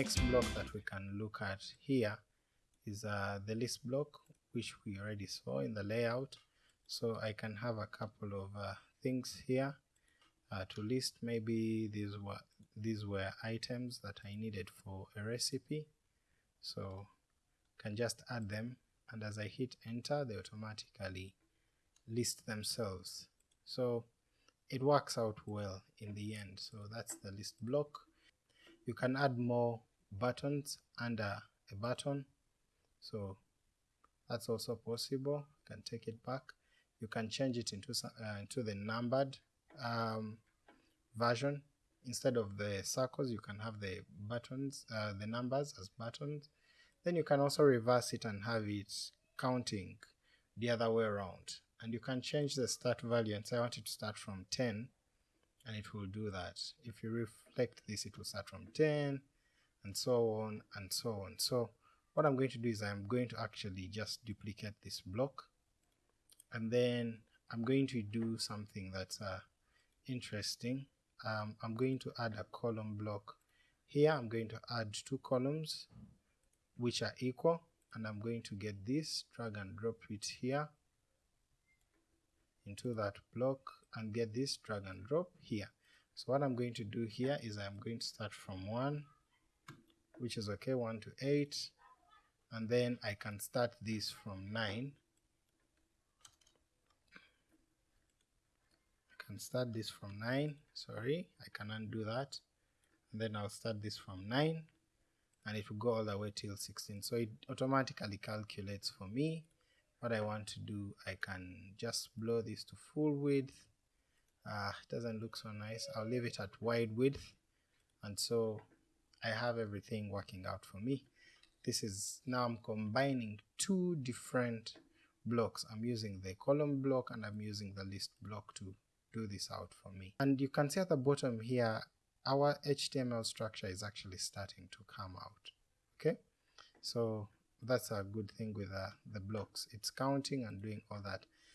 next block that we can look at here is uh, the list block which we already saw in the layout. So I can have a couple of uh, things here uh, to list. Maybe these were these were items that I needed for a recipe. So can just add them and as I hit enter they automatically list themselves. So it works out well in the end. So that's the list block. You can add more buttons under a button. So that's also possible. You can take it back. You can change it into uh, into the numbered um, version. Instead of the circles you can have the buttons uh, the numbers as buttons. Then you can also reverse it and have it counting the other way around. And you can change the start value and say I want it to start from 10 and it will do that. If you reflect this it will start from 10 and so on and so on. So what I'm going to do is I'm going to actually just duplicate this block and then I'm going to do something that's uh, interesting. Um, I'm going to add a column block here. I'm going to add two columns which are equal and I'm going to get this drag and drop it here into that block and get this drag and drop here. So what I'm going to do here is I'm going to start from 1 which is okay 1 to 8 and then I can start this from 9 I can start this from 9 sorry I can undo that. And then I'll start this from 9 and it will go all the way till 16 so it automatically calculates for me. What I want to do I can just blow this to full width. Uh, it doesn't look so nice. I'll leave it at wide width. And so I have everything working out for me. This is now I'm combining two different blocks. I'm using the column block and I'm using the list block to do this out for me. And you can see at the bottom here our HTML structure is actually starting to come out okay? So that's a good thing with uh, the blocks. It's counting and doing all that